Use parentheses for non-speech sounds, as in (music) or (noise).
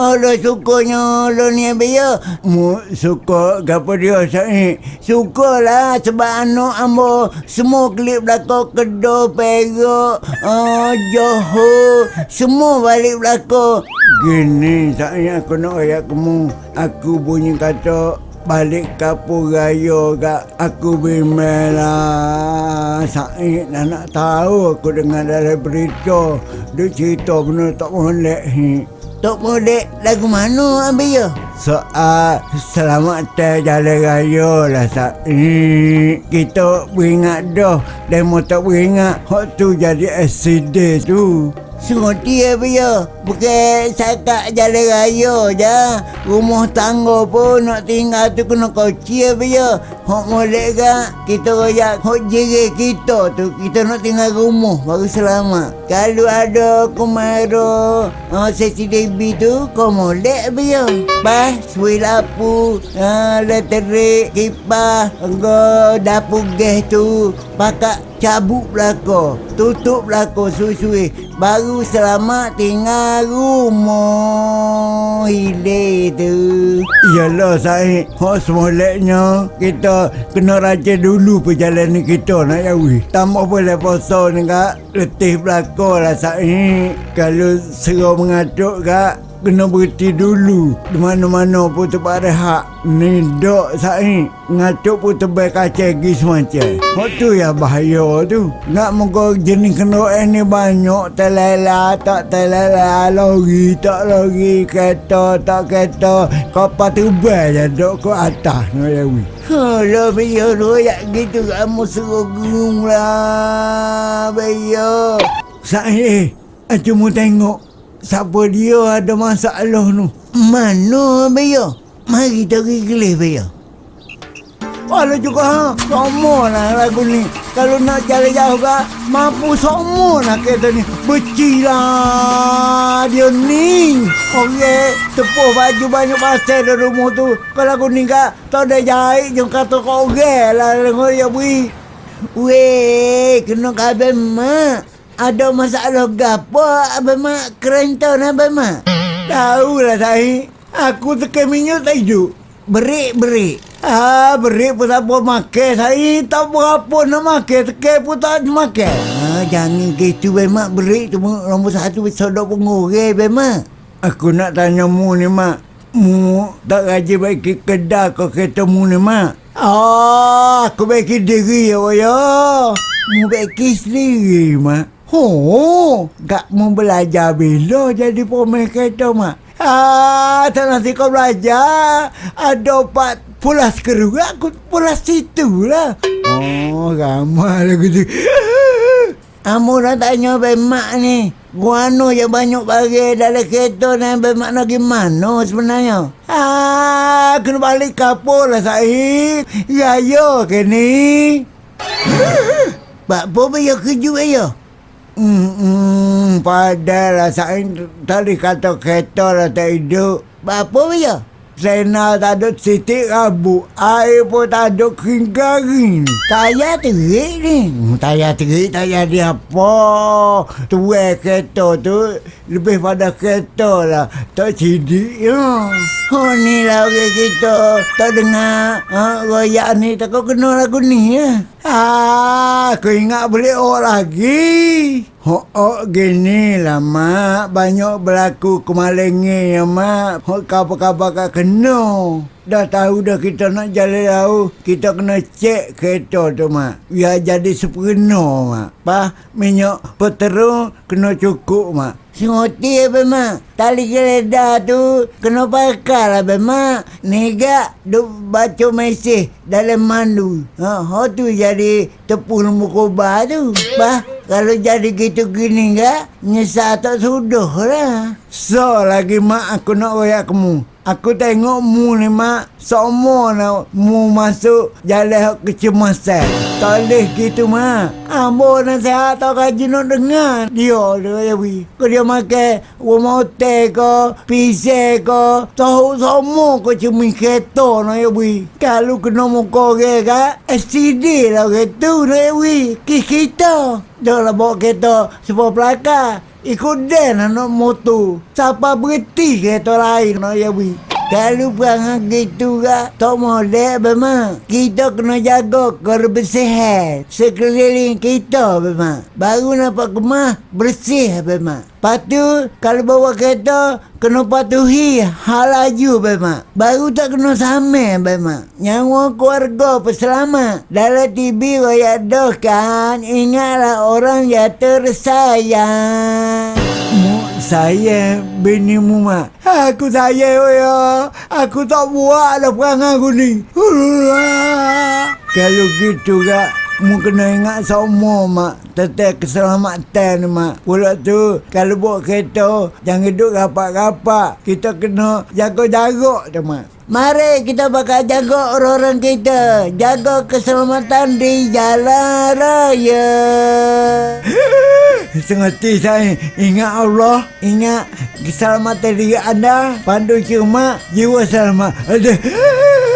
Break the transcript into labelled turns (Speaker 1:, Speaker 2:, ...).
Speaker 1: Lo sukanya lo ni biya. Mu suka gapo dia sai. Sukalah sebab anak ambo semua klip belako kedo perak. Oh, Johor. Semua balik belako. Gini saya aku nak ayat kamu. Aku bunyi kata balik kapur raya kat aku bimbel lah Said dah nak tahu aku dengar dari berita dia cerita benda tak molek ni tak molek lagu mana ambil ya? Soal selamat teh jalan raya lah Said kita beringat dah. Demo tak beringat hak tu jadi accident tu. Sengerti ya ya Bukan cakap jalan raya je. Rumah tangga pun nak tinggal tu kena koci ya ya Hak molek kan Kita royak hak jere kita tu. Kita nak tinggal rumah baru selamat. Kalau ada kumaro uh, Sesi debi tu Kau molek ya Bah Suai lapu uh, Leterik Kipas Go Dapur gas tu. Pakat cabut belakang Tutup belakang suai-suai. Baru selamat tinggal rumah Hilir tu. Yalah saya Hak semoleknya Kita kena raja dulu perjalanan kita nak jawi Tambah boleh poso ni kak. Letih belakang lah saya Kalau serah mengatuk kak kena berhenti dulu. Di mana-mana pun tempat rehat ni dok saya ngatuk pun terbaik kaca lagi semacam. Waktu ya bahaya tu. Nak muka jenis kena ni banyak. Telala tak telala lori tak lori kereta tak kereta. Kapal terbang je dok ke atas nak jawi Alah biar royak gitu kamu suruh gunung lah biar. Saya, cuma tengok Siapa dia ada masalah tu? Mana Baya? Mari kita pergi kelis Baya. Walau juga ha, sama lah lagu ni. Kalau nak jalan jauh kan, mampu sama lah kereta ni. Beci lah dia ni. Okey, tepuk baju banyak pasal dari rumah tu. Kalau lagu ni kan, tak ada jahit je kata kau okey lah. Dengar ya bui. Weh, kena kabel mak. Ada masalah gapo abang mak kereta nak abang mak? Tahu lah saya. Aku tekan minyak hidup. Berik, berik. Ah, berik pun tak apa makan. Saya tak berapa nak makan. Tekan pun tak makan. Ah, jangan gitu abang mak. Berik tu nombor satu sodok pengurang abang mak. Aku nak tanya mu ni mak. Mu tak rajin baiki kedai kau kereta mu ni mak. Ah, aku baiki diri ya, ya. Mu baiki sendiri mak. Oh, tak mau belajar bila jadi pemain kereta, Mak? Ah, tak nanti kau belajar. Ada empat pulas keru, aku pulas situ lah. Oh, ramai lagu tu. Kamu dah tanya bemak ni. Guano je banyak bagi dalam kereta ni bemak nak gimana sebenarnya? Ah, kena balik kapur lah saya. Ya, ya ke ni? Pak apa ya kejut ya? Hmm, padahal saya tadi kata kereta lah tak hidup. Apa ya? Sena tak ada titik rabu. Air pun tak ada kering garing. Tayar terik ni. Tayar terik, tayar dia apa? Tuai kereta tu lebih pada kereta lah. Tak sidik ya. Oh ni lah orang kita. Tak dengar ha, royak ni. Tak kau kena lagu ni ya. Ah, aku ingat boleh orang lagi. Ho oh, gini lah mak banyak berlaku kemalingan ya mak. Ho kabar-kabar kat kena. Dah tahu dah kita nak jalan jauh. Kita kena cek kereta tu mak. Biar jadi sepenuh mak. Pah minyak peterung kena cukup mak. Sengoti apa mak? Tali kereta tu kena pakai lah apa mak? Nega duk baca mesej dalam mandu. Ha, ha tu jadi nombor kobar tu. Bah, kalau jadi gitu gini enggak, nyesal tak sudah lah. So, lagi mak aku nak royak kamu. Aku tengok mu ni mak Semua nak mu masuk jalan kecemasan. Tak boleh gitu mak. Ambo nasihat tak kaji nak dengar. Dia dia ya wi. Kau dia makan rumah ke Pisau ke Tahu semua kau cumi kereta nak ya wi. Kalau kena muka orang kan STD lah kereta nak ya wi. Kis kita. Dah lah bawa kereta sebuah pelakar Ikut dan anak motor. Siapa berhenti kereta lain nak ya. Kalau perangai gitu kak, tak molek memang. Kita kena jaga kebersihan sekeliling kita memang. Baru nampak kemah, bersih memang. Lepas tu, kalau bawa kereta, kena patuhi hal laju memang. Baru tak kena sama memang. Nyawa keluarga peselamat. Dalam TV rakyat dah kan, ingatlah orang yang tersayang. Saya bini mu mak. Aku sayang ya. Aku tak buat dah perangai aku ni. Kalau gitu kak, mu kena ingat semua mak. Tentang keselamatan mak. Pula tu, kalau bawa kereta, jangan duduk rapat-rapat. Kita kena jaga jarak tu mak. Mari kita bakal jaga orang-orang kita. Jaga keselamatan di jalan raya. (laughs) Sengerti saya. Ingat Allah. Ingat keselamatan diri anda. Pandu cuma jiwa selamat. Aduh. (laughs)